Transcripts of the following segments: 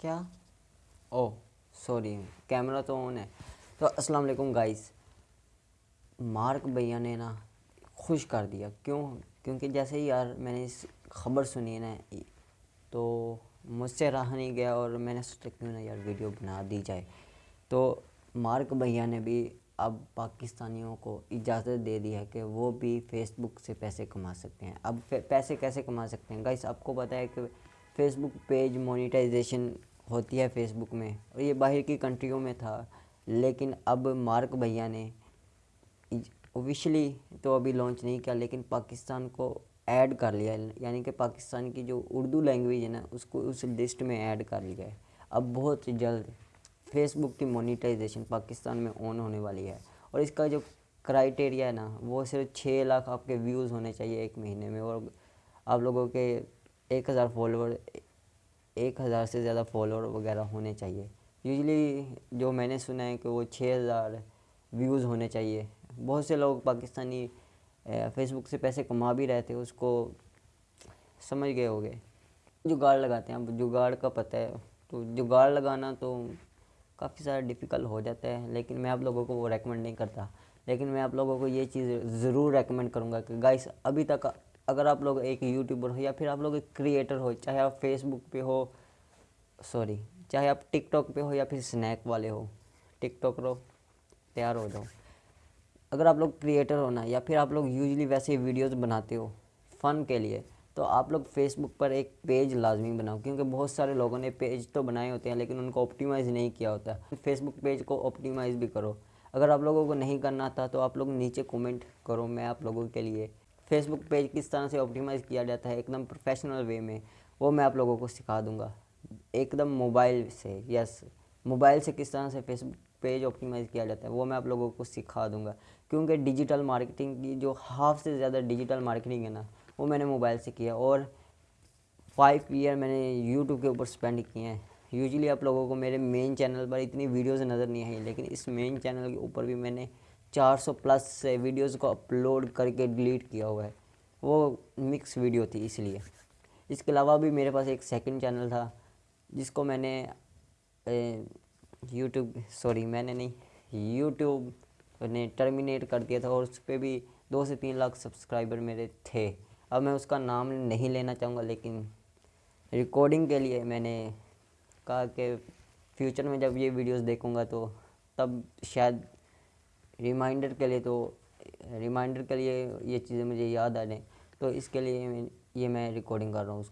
क्या? Oh sorry camera तो on है। तो अस्सलाम वालेकुम गाइस मार्क भैया ने ना खुश कर दिया। क्यों? क्योंकि जैसे ही यार मैंने इस खबर सुनी ना तो मुझसे रहा नहीं गया और मैंने सोचा क्यों ना यार वीडियो बना दी जाए। तो मार्क भैया ने भी अब पाकिस्तानियों को इजाज़त दे दी है कि वो भी फेसबुक से पैसे कमा सकते हैं। अब पैसे कैसे कमा सकते हैं? गाइस आपको पता है कि फेसबुक पेज मोनेटाइजेशन होती है फेसबुक में, और ये बाहर की कंट्रियों में था। लेकिन अब मार्क भैया ने ऑफिशियली तो अभी लॉन्च नहीं किया, लेकिन पाकिस्तान को ऐड कर लिया। यानी कि पाकिस्तान की जो उर्दू लैंग्वेज है ना, उसको उस लिस्ट में ऐड कर लिया है। अब बहुत जल्द फेसबुक की मोनीटाइजेशन पाकिस्तान में ऑन होने वाली है। और इसका जो क्राइटेरिया है ना, वो सिर्फ़ छः लाख आपके व्यूज़ होने चाहिए एक महीने में। और आप लोगों के एक हज़ार फॉलोअर एक हज़ार से ज़्यादा फॉलोअर वगैरह होने चाहिए। यूजली जो मैंने सुना है कि वो छः हज़ार व्यूज़ होने चाहिए। बहुत से लोग पाकिस्तानी फेसबुक से पैसे कमा भी रहे थे, उसको समझ गए हो गए जुगाड़ लगाते हैं। अब जुगाड़ का पता है तो जुगाड़ लगाना तो काफ़ी सारा डिफ़िकल्ट हो जाता है, लेकिन मैं आप लोगों को वो रेकमेंड नहीं करता। लेकिन मैं आप लोगों को ये चीज़ ज़रूर रेकमेंड करूँगा कि गाइस अभी तक अगर आप लोग एक यूट्यूबर हो या फिर आप लोग एक क्रिएटर हो, चाहे आप फेसबुक पे हो सॉरी चाहे आप टिकटॉक पे हो या फिर स्नैक वाले हो टिकटॉक रो, तैयार हो जाओ। अगर आप लोग क्रिएटर हो ना, या फिर आप लोग यूजली वैसे वीडियोस बनाते हो फ़न के लिए तो आप लोग फेसबुक पर एक पेज लाजमी बनाओ, क्योंकि बहुत सारे लोगों ने पेज तो बनाए होते हैं, लेकिन उनको ऑप्टिमाइज़ नहीं किया होता। फेसबुक पेज को ऑप्टिमाइज़ भी करो। अगर आप लोगों को नहीं करना आता तो आप लोग नीचे कमेंट करो, मैं आप लोगों के लिए फेसबुक पेज किस तरह से ऑप्टिमाइज़ किया जाता है, एकदम प्रोफेशनल वे में, वो मैं आप लोगों को सिखा दूँगा। एकदम मोबाइल से यस मोबाइल से किस तरह से फेसबुक पेज ऑप्टिमाइज़ किया जाता है, वो मैं आप लोगों को सिखा दूँगा। क्योंकि डिजिटल मार्केटिंग की जो हाफ़ से ज़्यादा डिजिटल मार्केटिंग है ना, वो मैंने मोबाइल से किया और फाइव ईयर मैंने यूट्यूब के ऊपर स्पेंड किए हैं। यूजली आप लोगों को मेरे मेन चैनल पर इतनी वीडियोज़ नज़र नहीं आई, लेकिन इस मेन चैनल के ऊपर भी मैंने 400 प्लस से वीडियोस को अपलोड करके डिलीट किया हुआ है। वो मिक्स वीडियो थी इसलिए। इसके अलावा भी मेरे पास एक सेकंड चैनल था, जिसको मैंने यूट्यूब सॉरी मैंने नहीं यूट्यूब ने टर्मिनेट कर दिया था और उस पर भी दो से तीन लाख सब्सक्राइबर मेरे थे। अब मैं उसका नाम नहीं लेना चाहूँगा, लेकिन रिकॉर्डिंग के लिए मैंने कहा कि फ्यूचर में जब ये वीडियोस देखूँगा तो तब शायद रिमाइंडर के लिए तो रिमाइंडर के लिए ये चीज़ें मुझे याद आ जाएँ तो इसके लिए ये मैं रिकॉर्डिंग कर रहा हूँ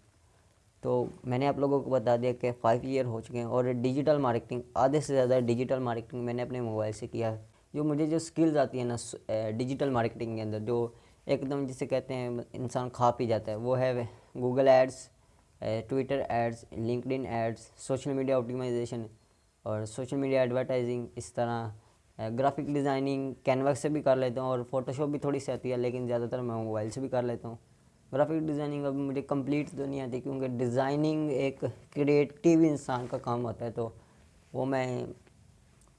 तो मैंने आप लोगों को बता दिया कि फ़ाइव ईयर हो चुके हैं और डिजिटल मार्केटिंग आधे से ज़्यादा डिजिटल मार्केटिंग मैंने अपने मोबाइल से किया है। जो मुझे जो स्किल्स आती है ना डिजिटल मार्केटिंग के अंदर, जो एकदम जिसे कहते हैं, इंसान खा पी जाता है, वो है Google ads Twitter ads LinkedIn ads social media optimization और सोशल मीडिया एडवर्टाइजिंग इस तरह ग्राफिक डिज़ाइनिंग कैनवस से भी कर लेता हूँ और फोटोशॉप भी थोड़ी सी आती है, लेकिन ज़्यादातर मैं मोबाइल से भी कर लेता हूँ। ग्राफिक डिज़ाइनिंग अब मुझे कंप्लीट तो नहीं आती क्योंकि डिज़ाइनिंग एक क्रिएटिव इंसान का काम होता है तो वो मैं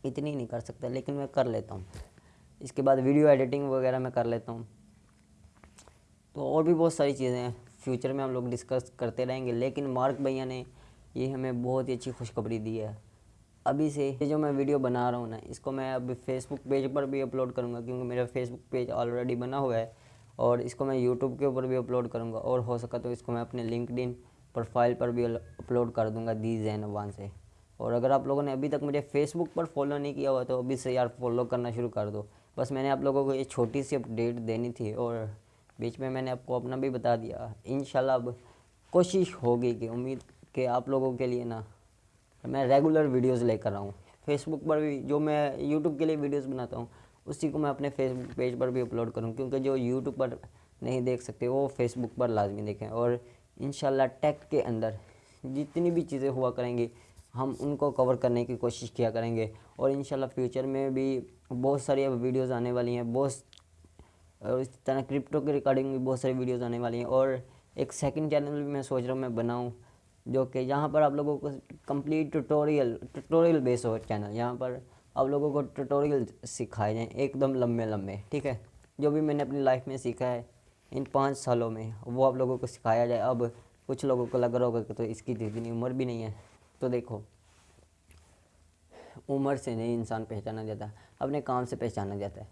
इतनी नहीं कर सकता, लेकिन मैं कर लेता हूँ। इसके बाद वीडियो एडिटिंग वगैरह मैं कर लेता हूँ। तो और भी बहुत सारी चीज़ें हैं फ्यूचर में हम लोग डिस्कस करते रहेंगे, लेकिन मार्क भैया ने ये हमें बहुत ही अच्छी खुशखबरी दी है। अभी से ये जो मैं वीडियो बना रहा हूँ ना, इसको मैं अभी फेसबुक पेज पर भी अपलोड करूँगा क्योंकि मेरा फेसबुक पेज ऑलरेडी बना हुआ है और इसको मैं यूट्यूब के ऊपर भी अपलोड करूँगा और हो सका तो इसको मैं अपने लिंकड प्रोफ़ाइल पर भी अपलोड कर दूँगा दी जैन वन से। और अगर आप लोगों ने अभी तक मुझे फेसबुक पर फॉलो नहीं किया हुआ तो अभी से यार फॉलो करना शुरू कर दो। बस मैंने आप लोगों को ये छोटी सी अपडेट देनी थी और बीच में मैंने आपको अपना भी बता दिया। इन अब कोशिश होगी कि उम्मीद कि आप लोगों के लिए ना मैं रेगुलर वीडियोस लेकर आऊँ। फेसबुक पर भी जो मैं यूट्यूब के लिए वीडियोस बनाता हूँ, उसी को मैं अपने फेसबुक पेज पर भी अपलोड करूँ, क्योंकि जो यूट्यूब पर नहीं देख सकते, वो फेसबुक पर लाजमी देखें। और इन टेक के अंदर जितनी भी चीज़ें हुआ करेंगी, हम उनको कवर करने की कोशिश किया करेंगे। और इन फ्यूचर में भी बहुत सारी अब वीडियोज़ आने वाली हैं, बहुत और इस तरह क्रिप्टो के रिकॉर्डिंग भी बहुत सारी वीडियोज़ आने वाली हैं। और एक सेकंड चैनल भी मैं सोच रहा हूँ, मैं बनाऊँ। जो कि यहाँ पर आप लोगों को कंप्लीट ट्यूटोरियल ट्यूटोरियल बेस हो चैनल यहाँ पर आप लोगों को ट्यूटोरियल सिखाए जाएँ एकदम लंबे लंबे, ठीक है? जो भी मैंने अपनी लाइफ में सीखा है, इन पाँच सालों में वो आप लोगों को सिखाया जाए। अब कुछ लोगों को लग रहा होगा कि तो इसकी इतनी उम्र भी नहीं है। तो देखो, उम्र से नहीं इंसान पहचाना जाता, अपने काम से पहचाना जाता है।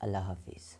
अल्लाह हाफिज़।